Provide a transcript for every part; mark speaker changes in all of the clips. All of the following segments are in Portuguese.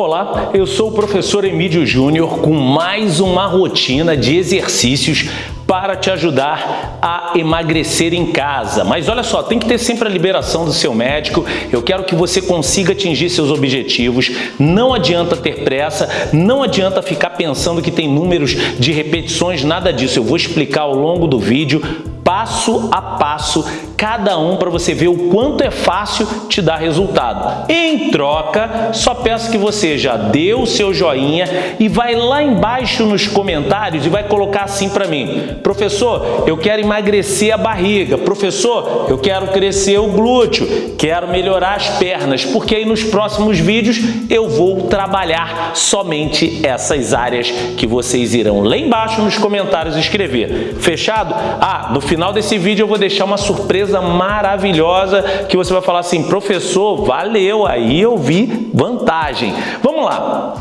Speaker 1: Olá, eu sou o professor Emílio Júnior com mais uma rotina de exercícios para te ajudar a emagrecer em casa. Mas olha só, tem que ter sempre a liberação do seu médico. Eu quero que você consiga atingir seus objetivos. Não adianta ter pressa, não adianta ficar pensando que tem números de repetições, nada disso. Eu vou explicar ao longo do vídeo, passo a passo, cada um para você ver o quanto é fácil te dar resultado. Em troca, só peço que você já dê o seu joinha e vai lá embaixo nos comentários e vai colocar assim para mim. Professor, eu quero emagrecer a barriga. Professor, eu quero crescer o glúteo. Quero melhorar as pernas, porque aí nos próximos vídeos eu vou trabalhar somente essas áreas que vocês irão lá embaixo nos comentários escrever. Fechado? Ah, no final desse vídeo eu vou deixar uma surpresa maravilhosa que você vai falar assim, professor, valeu, aí eu vi vantagem. Vamos lá.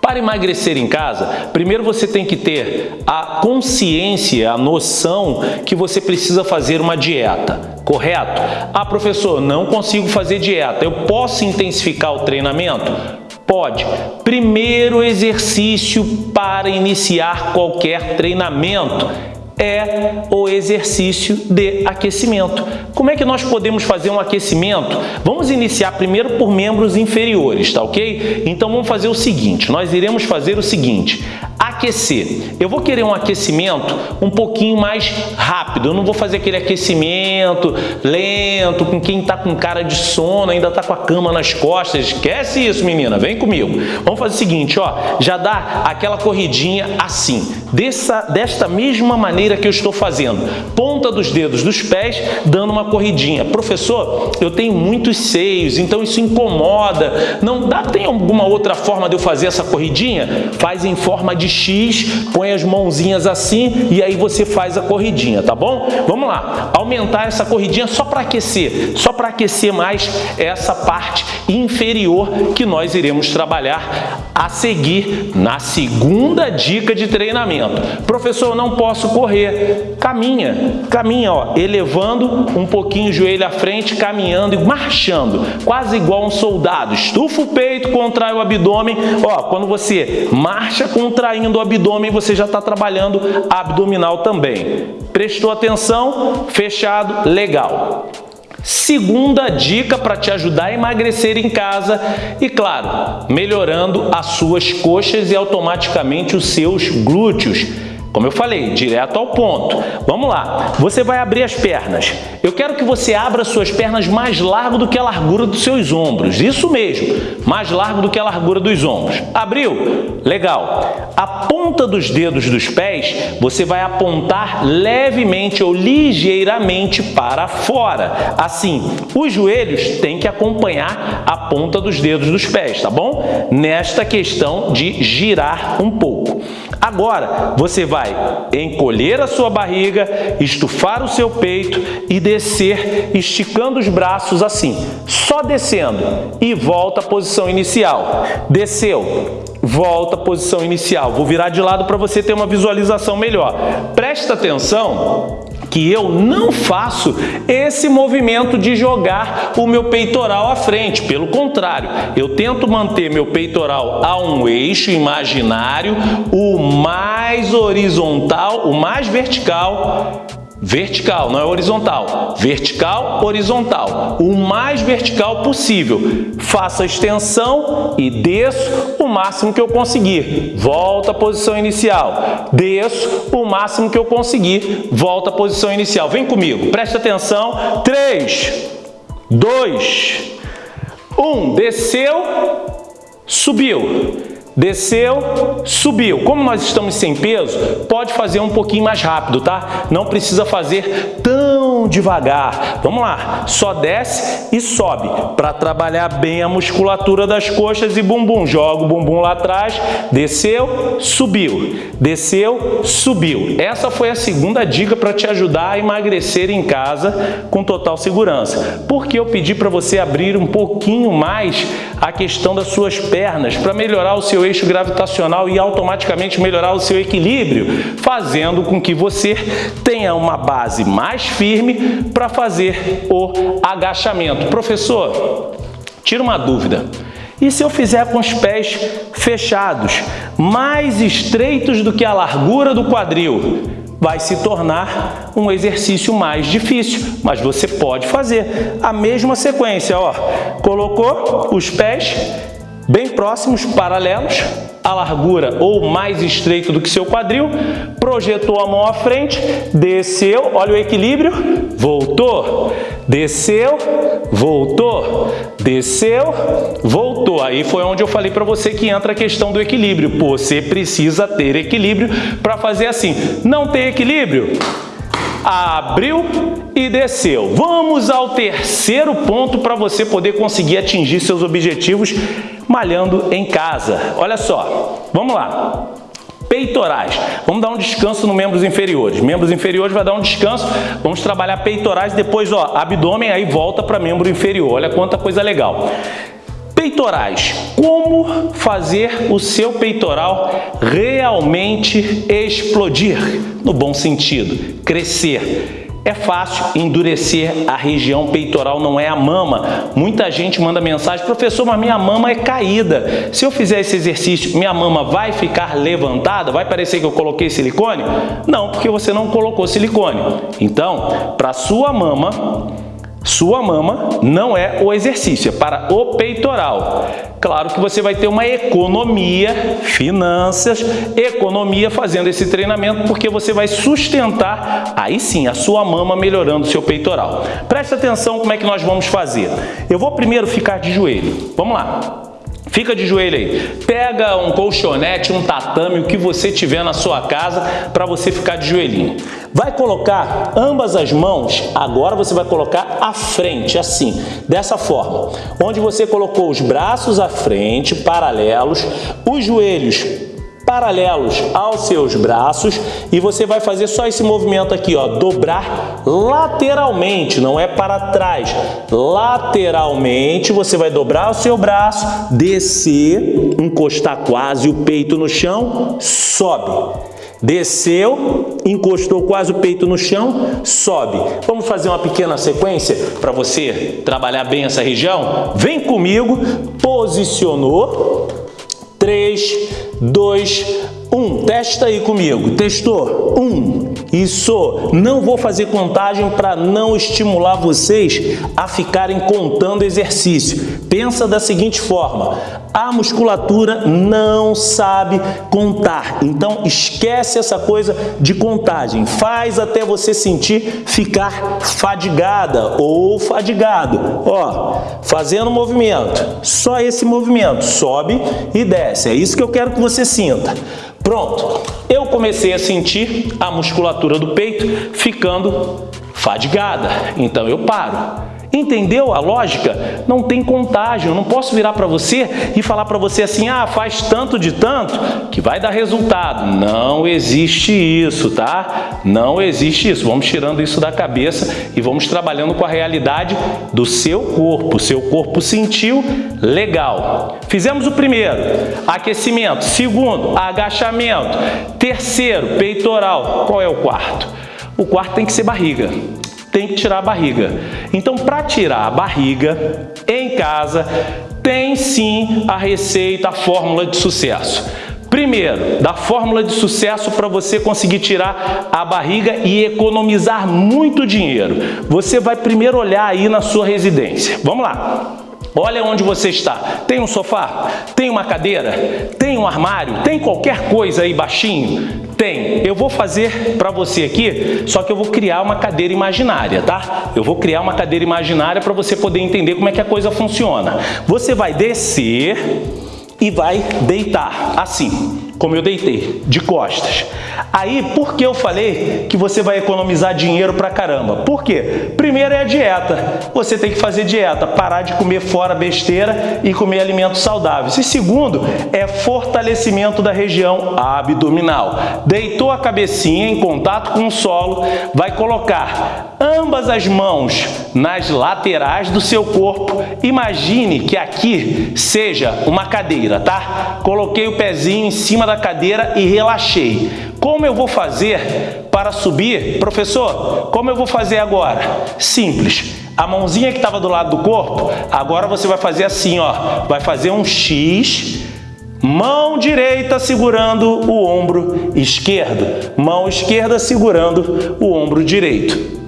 Speaker 1: Para emagrecer em casa, primeiro você tem que ter a consciência, a noção que você precisa fazer uma dieta, correto? Ah, professor, não consigo fazer dieta, eu posso intensificar o treinamento? Pode. Primeiro exercício para iniciar qualquer treinamento é o exercício de aquecimento. Como é que nós podemos fazer um aquecimento? Vamos iniciar primeiro por membros inferiores, tá ok? Então vamos fazer o seguinte, nós iremos fazer o seguinte, Aquecer. Eu vou querer um aquecimento um pouquinho mais rápido. Eu não vou fazer aquele aquecimento lento, com quem está com cara de sono, ainda está com a cama nas costas. Esquece isso, menina. Vem comigo. Vamos fazer o seguinte, ó. Já dá aquela corridinha assim. Dessa, desta mesma maneira que eu estou fazendo. Ponta dos dedos dos pés, dando uma corridinha. Professor, eu tenho muitos seios, então isso incomoda. Não dá, tem alguma outra forma de eu fazer essa corridinha? Faz em forma de de X, põe as mãozinhas assim e aí você faz a corridinha, tá bom? Vamos lá, aumentar essa corridinha só para aquecer, só para aquecer mais essa parte inferior que nós iremos trabalhar a seguir na segunda dica de treinamento. Professor, eu não posso correr. Caminha, caminha, ó, elevando um pouquinho o joelho à frente, caminhando e marchando, quase igual um soldado. Estufa o peito, contrai o abdômen. Ó, quando você marcha, contrai caindo o abdômen, você já está trabalhando abdominal também. Prestou atenção? Fechado? Legal. Segunda dica para te ajudar a emagrecer em casa e, claro, melhorando as suas coxas e automaticamente os seus glúteos. Como eu falei, direto ao ponto. Vamos lá. Você vai abrir as pernas. Eu quero que você abra suas pernas mais largo do que a largura dos seus ombros. Isso mesmo, mais largo do que a largura dos ombros. Abriu? Legal. A ponta dos dedos dos pés, você vai apontar levemente ou ligeiramente para fora. Assim, os joelhos têm que acompanhar a ponta dos dedos dos pés, tá bom? Nesta questão de girar um pouco. Agora, você vai vai encolher a sua barriga, estufar o seu peito e descer esticando os braços assim, só descendo e volta à posição inicial. Desceu, volta à posição inicial. Vou virar de lado para você ter uma visualização melhor. Presta atenção que eu não faço esse movimento de jogar o meu peitoral à frente. Pelo contrário, eu tento manter meu peitoral a um eixo imaginário, o mais horizontal, o mais vertical vertical, não é horizontal. Vertical, horizontal. O mais vertical possível. Faça a extensão e desço o máximo que eu conseguir. Volta à posição inicial. Desço o máximo que eu conseguir. Volta à posição inicial. Vem comigo, presta atenção. 3, 2, 1. Desceu, subiu desceu, subiu. Como nós estamos sem peso, pode fazer um pouquinho mais rápido, tá? Não precisa fazer tão devagar. Vamos lá, só desce e sobe para trabalhar bem a musculatura das coxas e bumbum. Joga o bumbum lá atrás, desceu, subiu, desceu, subiu. Essa foi a segunda dica para te ajudar a emagrecer em casa com total segurança. Porque eu pedi para você abrir um pouquinho mais a questão das suas pernas para melhorar o seu eixo gravitacional e automaticamente melhorar o seu equilíbrio, fazendo com que você tenha uma base mais firme para fazer o agachamento. Professor, tira uma dúvida. E se eu fizer com os pés fechados, mais estreitos do que a largura do quadril? vai se tornar um exercício mais difícil, mas você pode fazer a mesma sequência, ó. Colocou os pés, bem próximos, paralelos, a largura ou mais estreito do que seu quadril, projetou a mão à frente, desceu, olha o equilíbrio, voltou, desceu, voltou, desceu, voltou. Aí foi onde eu falei para você que entra a questão do equilíbrio. Você precisa ter equilíbrio para fazer assim. Não tem equilíbrio? abriu e desceu. Vamos ao terceiro ponto para você poder conseguir atingir seus objetivos malhando em casa. Olha só, vamos lá peitorais. Vamos dar um descanso no membros inferiores. Membros inferiores vai dar um descanso, vamos trabalhar peitorais, depois ó, abdômen, aí volta para membro inferior. Olha quanta coisa legal. Peitorais. Como fazer o seu peitoral realmente explodir? No bom sentido, crescer é fácil endurecer a região peitoral, não é a mama. Muita gente manda mensagem, professor, mas minha mama é caída. Se eu fizer esse exercício, minha mama vai ficar levantada? Vai parecer que eu coloquei silicone? Não, porque você não colocou silicone. Então, para sua mama sua mama não é o exercício, é para o peitoral. Claro que você vai ter uma economia, finanças, economia fazendo esse treinamento, porque você vai sustentar, aí sim, a sua mama melhorando o seu peitoral. Presta atenção como é que nós vamos fazer. Eu vou primeiro ficar de joelho. Vamos lá. Fica de joelho aí. Pega um colchonete, um tatame, o que você tiver na sua casa para você ficar de joelhinho. Vai colocar ambas as mãos, agora você vai colocar à frente, assim, dessa forma. Onde você colocou os braços à frente, paralelos, os joelhos paralelos aos seus braços e você vai fazer só esse movimento aqui, ó, dobrar lateralmente, não é para trás. Lateralmente, você vai dobrar o seu braço, descer, encostar quase o peito no chão, sobe Desceu, encostou quase o peito no chão, sobe. Vamos fazer uma pequena sequência para você trabalhar bem essa região? Vem comigo, posicionou. 3, 2, 1. Testa aí comigo. Testou. 1, isso, não vou fazer contagem para não estimular vocês a ficarem contando exercício. Pensa da seguinte forma, a musculatura não sabe contar, então esquece essa coisa de contagem. Faz até você sentir ficar fadigada ou fadigado. Ó, fazendo o movimento, só esse movimento, sobe e desce. É isso que eu quero que você sinta. Pronto, eu comecei a sentir a musculatura do peito ficando fadigada, então eu paro. Entendeu a lógica? Não tem contágio, eu não posso virar para você e falar para você assim, ah, faz tanto de tanto que vai dar resultado. Não existe isso, tá? Não existe isso. Vamos tirando isso da cabeça e vamos trabalhando com a realidade do seu corpo. Seu corpo sentiu, legal. Fizemos o primeiro, aquecimento. Segundo, agachamento. Terceiro, peitoral. Qual é o quarto? O quarto tem que ser barriga tem que tirar a barriga. Então, para tirar a barriga, em casa, tem sim a receita, a fórmula de sucesso. Primeiro, da fórmula de sucesso para você conseguir tirar a barriga e economizar muito dinheiro. Você vai primeiro olhar aí na sua residência. Vamos lá. Olha onde você está. Tem um sofá? Tem uma cadeira? Tem um armário? Tem qualquer coisa aí baixinho? Tem. Eu vou fazer para você aqui, só que eu vou criar uma cadeira imaginária, tá? Eu vou criar uma cadeira imaginária para você poder entender como é que a coisa funciona. Você vai descer e vai deitar, assim como eu deitei, de costas. Aí, por que eu falei que você vai economizar dinheiro pra caramba? Por quê? Primeiro é a dieta. Você tem que fazer dieta, parar de comer fora besteira e comer alimentos saudáveis. E segundo, é fortalecimento da região abdominal. Deitou a cabecinha em contato com o solo, vai colocar ambas as mãos nas laterais do seu corpo. Imagine que aqui seja uma cadeira, tá? Coloquei o pezinho em cima cima da cadeira e relaxei. Como eu vou fazer para subir? Professor, como eu vou fazer agora? Simples. A mãozinha que estava do lado do corpo, agora você vai fazer assim, ó. Vai fazer um X, mão direita segurando o ombro esquerdo, mão esquerda segurando o ombro direito.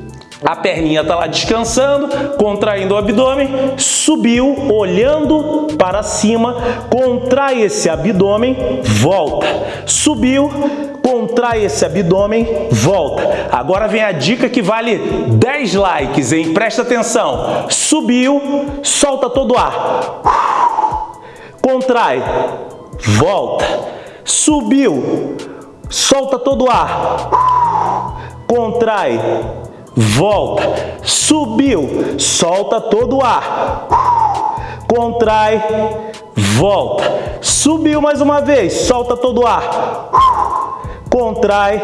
Speaker 1: A perninha está lá descansando, contraindo o abdômen, subiu, olhando para cima, contrai esse abdômen, volta. Subiu, contrai esse abdômen, volta. Agora vem a dica que vale 10 likes, hein? Presta atenção. Subiu, solta todo o ar. Contrai, volta. Subiu, solta todo o ar. Contrai, volta, subiu, solta todo o ar, contrai, volta, subiu mais uma vez, solta todo o ar, contrai,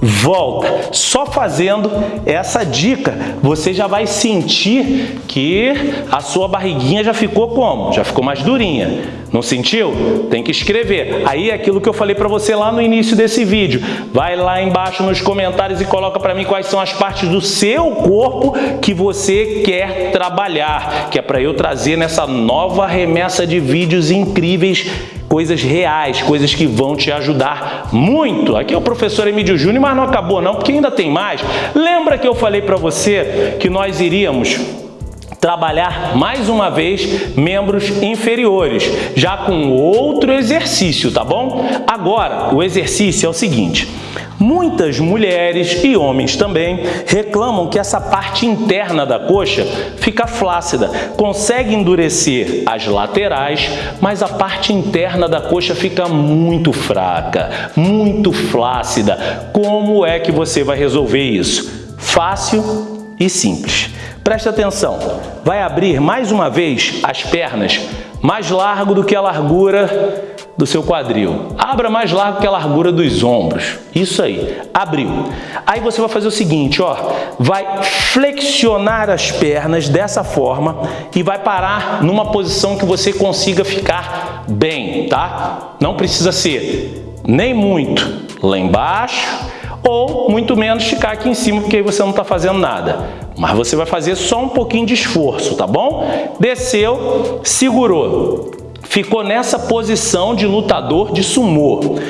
Speaker 1: volta. Só fazendo essa dica, você já vai sentir que a sua barriguinha já ficou como? Já ficou mais durinha. Não sentiu? Tem que escrever. Aí é aquilo que eu falei para você lá no início desse vídeo. Vai lá embaixo nos comentários e coloca para mim quais são as partes do seu corpo que você quer trabalhar, que é para eu trazer nessa nova remessa de vídeos incríveis coisas reais, coisas que vão te ajudar muito. Aqui é o professor Emílio Júnior, mas não acabou não, porque ainda tem mais. Lembra que eu falei para você que nós iríamos trabalhar mais uma vez membros inferiores, já com outro exercício, tá bom? Agora, o exercício é o seguinte, Muitas mulheres e homens também reclamam que essa parte interna da coxa fica flácida, consegue endurecer as laterais, mas a parte interna da coxa fica muito fraca, muito flácida. Como é que você vai resolver isso? Fácil e simples. Preste atenção, vai abrir mais uma vez as pernas mais largo do que a largura do seu quadril. Abra mais largo que a largura dos ombros. Isso aí. Abriu. Aí você vai fazer o seguinte, ó. Vai flexionar as pernas dessa forma e vai parar numa posição que você consiga ficar bem, tá? Não precisa ser nem muito lá embaixo ou muito menos ficar aqui em cima, porque aí você não está fazendo nada mas você vai fazer só um pouquinho de esforço, tá bom? Desceu, segurou. Ficou nessa posição de lutador de sumô.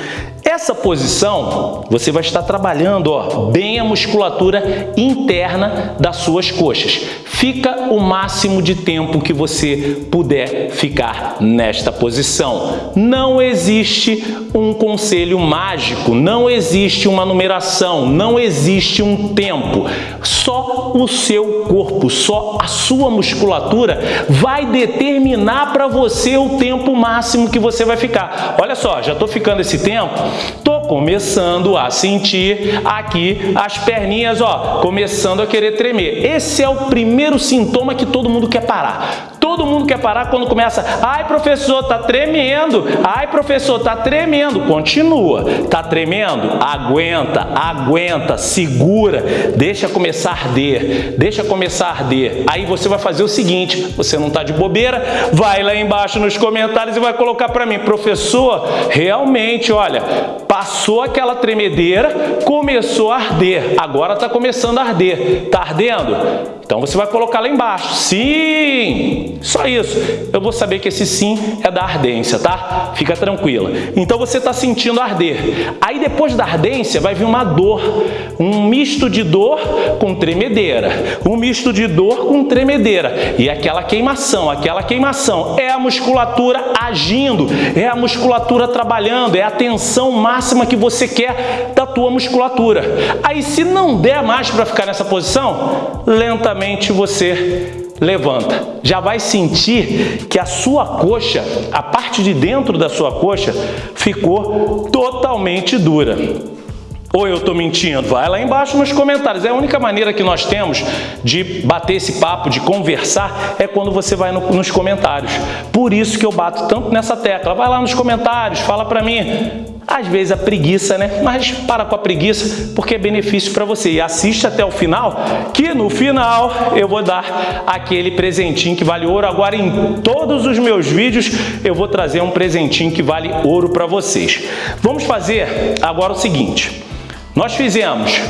Speaker 1: Nessa posição, você vai estar trabalhando ó, bem a musculatura interna das suas coxas. Fica o máximo de tempo que você puder ficar nesta posição. Não existe um conselho mágico, não existe uma numeração, não existe um tempo. Só o seu corpo, só a sua musculatura vai determinar para você o tempo máximo que você vai ficar. Olha só, já estou ficando esse tempo Tô começando a sentir aqui as perninhas, ó, começando a querer tremer. Esse é o primeiro sintoma que todo mundo quer parar Todo mundo quer parar quando começa, ai professor, tá tremendo, ai professor, tá tremendo. Continua, tá tremendo? Aguenta, aguenta, segura, deixa começar a arder, deixa começar a arder. Aí você vai fazer o seguinte, você não tá de bobeira, vai lá embaixo nos comentários e vai colocar para mim, professor, realmente, olha, passou aquela tremedeira, começou a arder, agora tá começando a arder. Tá ardendo? Então você vai colocar lá embaixo, sim, só isso. Eu vou saber que esse sim é da ardência, tá? Fica tranquila. Então você está sentindo arder. Aí depois da ardência vai vir uma dor, um misto de dor com tremedeira, um misto de dor com tremedeira. E aquela queimação, aquela queimação é a musculatura agindo, é a musculatura trabalhando, é a tensão máxima que você quer da tua musculatura. Aí se não der mais para ficar nessa posição, lentamente você levanta. Já vai sentir que a sua coxa, a parte de dentro da sua coxa, ficou totalmente dura. Ou eu estou mentindo? Vai lá embaixo nos comentários. É a única maneira que nós temos de bater esse papo, de conversar, é quando você vai no, nos comentários. Por isso que eu bato tanto nessa tecla. Vai lá nos comentários, fala para mim. Às vezes a preguiça, né? Mas para com a preguiça, porque é benefício para você. E assiste até o final, que no final eu vou dar aquele presentinho que vale ouro. Agora em todos os meus vídeos eu vou trazer um presentinho que vale ouro para vocês. Vamos fazer agora o seguinte. Nós fizemos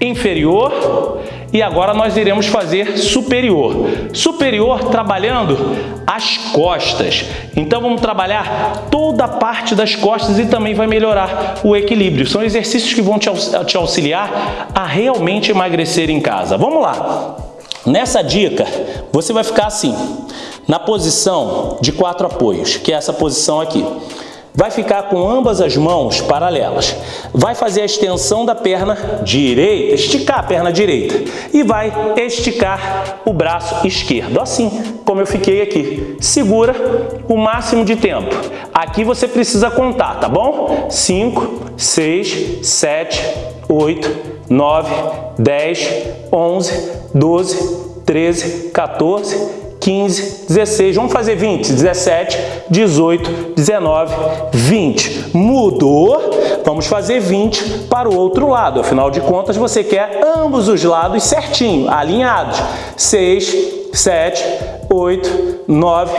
Speaker 1: inferior, e agora nós iremos fazer superior. Superior trabalhando as costas. Então vamos trabalhar toda a parte das costas e também vai melhorar o equilíbrio. São exercícios que vão te, auxiliar a realmente emagrecer em casa. Vamos lá! Nessa dica, você vai ficar assim, na posição de quatro apoios, que é essa posição aqui vai ficar com ambas as mãos paralelas. Vai fazer a extensão da perna direita, esticar a perna direita e vai esticar o braço esquerdo, assim como eu fiquei aqui. Segura o máximo de tempo. Aqui você precisa contar, tá bom? 5, 6, 7, 8, 9, 10, 11, 12, 13, 14, 15, 16, vamos fazer 20, 17, 18, 19, 20. Mudou, vamos fazer 20 para o outro lado. Afinal de contas, você quer ambos os lados certinho, alinhados. 6, 7, 8, 9,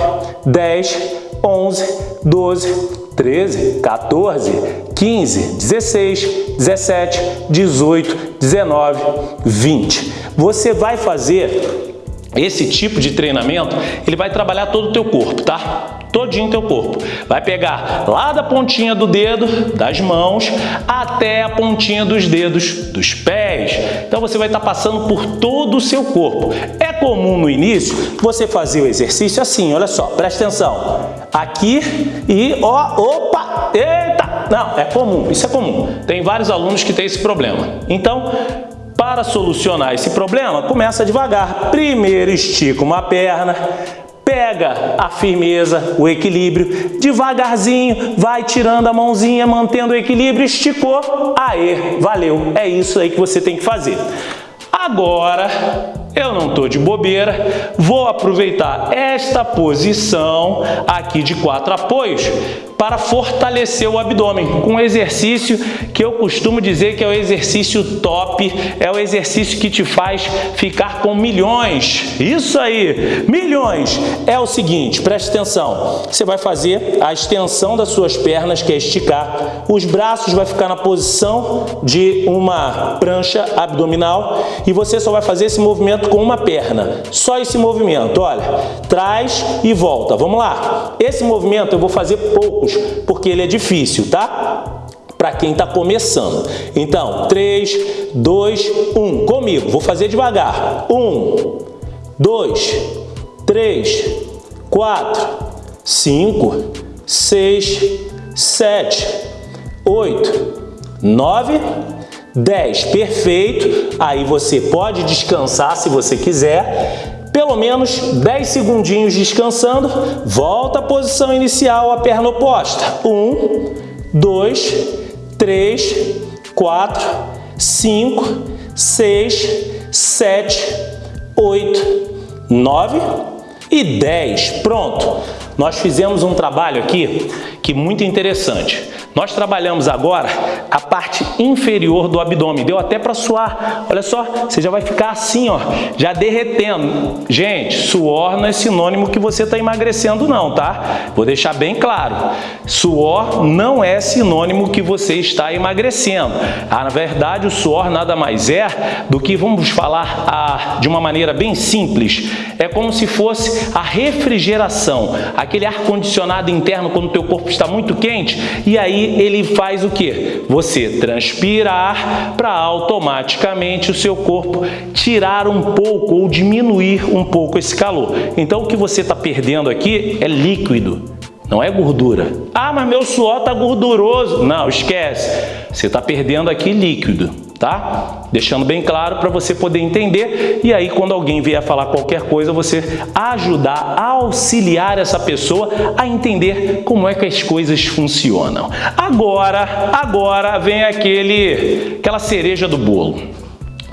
Speaker 1: 10, 11, 12, 13, 14, 15, 16, 17, 18, 19, 20. Você vai fazer esse tipo de treinamento, ele vai trabalhar todo o teu corpo, tá? Todinho teu corpo. Vai pegar lá da pontinha do dedo, das mãos, até a pontinha dos dedos, dos pés. Então você vai estar tá passando por todo o seu corpo. É comum no início você fazer o exercício assim, olha só, presta atenção. Aqui e ó, opa, eita! Não, é comum, isso é comum. Tem vários alunos que têm esse problema. Então, para solucionar esse problema, começa devagar. Primeiro estica uma perna, pega a firmeza, o equilíbrio, devagarzinho, vai tirando a mãozinha, mantendo o equilíbrio, esticou, aê, valeu. É isso aí que você tem que fazer. Agora, eu não estou de bobeira, vou aproveitar esta posição aqui de quatro apoios para fortalecer o abdômen com um exercício que eu costumo dizer que é o exercício top, é o exercício que te faz ficar com milhões. Isso aí, milhões! É o seguinte, preste atenção, você vai fazer a extensão das suas pernas, que é esticar, os braços vai ficar na posição de uma prancha abdominal e você só vai fazer esse movimento com uma perna. Só esse movimento, olha. Traz e volta. Vamos lá. Esse movimento eu vou fazer poucos, porque ele é difícil, tá? para quem está começando. Então, 3, 2, 1. Comigo, vou fazer devagar. 1, 2, 3, 4, 5, 6, 7, 8, 9, 10. 10, perfeito. Aí você pode descansar se você quiser pelo menos 10 segundinhos descansando, volta à posição inicial, a perna oposta. 1, 2, 3, 4, 5, 6, 7, 8, 9, e 10. Pronto! Nós fizemos um trabalho aqui que muito interessante. Nós trabalhamos agora a parte inferior do abdômen. Deu até para suar. Olha só, você já vai ficar assim, ó, já derretendo. Gente, suor não é sinônimo que você está emagrecendo não, tá? Vou deixar bem claro. Suor não é sinônimo que você está emagrecendo. Ah, na verdade, o suor nada mais é do que, vamos falar ah, de uma maneira bem simples, é como se fosse a refrigeração, aquele ar-condicionado interno quando o teu corpo está muito quente, e aí ele faz o que? Você transpira ar para automaticamente o seu corpo tirar um pouco ou diminuir um pouco esse calor. Então o que você está perdendo aqui é líquido não é gordura. Ah, mas meu suor está gorduroso. Não, esquece. Você está perdendo aqui líquido tá? Deixando bem claro para você poder entender e aí quando alguém vier falar qualquer coisa, você ajudar, auxiliar essa pessoa a entender como é que as coisas funcionam. Agora, agora vem aquele, aquela cereja do bolo.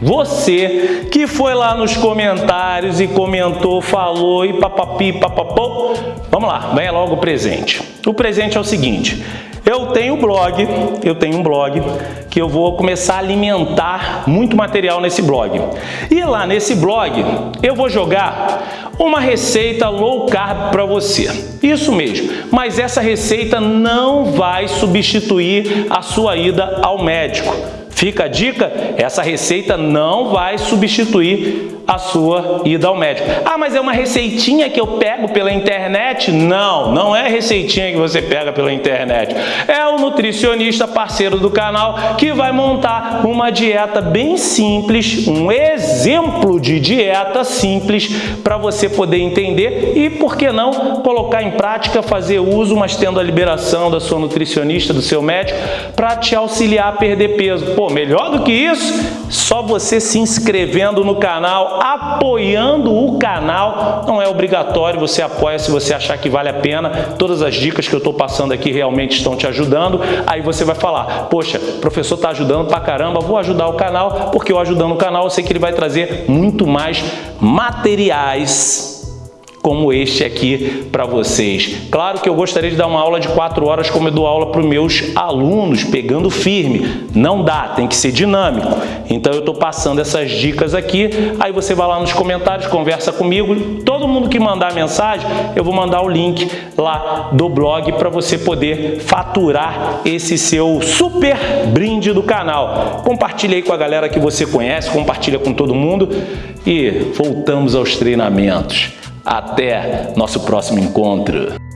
Speaker 1: Você que foi lá nos comentários e comentou, falou e papapi, papapô, vamos lá, venha logo o presente. O presente é o seguinte, eu tenho blog, eu tenho um blog que eu vou começar a alimentar muito material nesse blog. E lá nesse blog eu vou jogar uma receita low carb para você. Isso mesmo, mas essa receita não vai substituir a sua ida ao médico. Fica a dica, essa receita não vai substituir a sua ida ao médico. Ah, mas é uma receitinha que eu pego pela internet? Não, não é receitinha que você pega pela internet. É o nutricionista parceiro do canal que vai montar uma dieta bem simples, um exemplo de dieta simples para você poder entender e, por que não, colocar em prática, fazer uso, mas tendo a liberação da sua nutricionista, do seu médico, para te auxiliar a perder peso. Pô, melhor do que isso só você se inscrevendo no canal, apoiando o canal, não é obrigatório, você apoia se você achar que vale a pena. Todas as dicas que eu estou passando aqui realmente estão te ajudando. Aí você vai falar, poxa, professor está ajudando pra caramba, vou ajudar o canal, porque eu ajudando o canal, eu sei que ele vai trazer muito mais materiais como este aqui para vocês. Claro que eu gostaria de dar uma aula de quatro horas como eu dou aula para os meus alunos, pegando firme. Não dá, tem que ser dinâmico. Então eu estou passando essas dicas aqui, aí você vai lá nos comentários, conversa comigo. Todo mundo que mandar mensagem, eu vou mandar o link lá do blog para você poder faturar esse seu super brinde do canal. Compartilhe aí com a galera que você conhece, compartilha com todo mundo e voltamos aos treinamentos. Até nosso próximo encontro.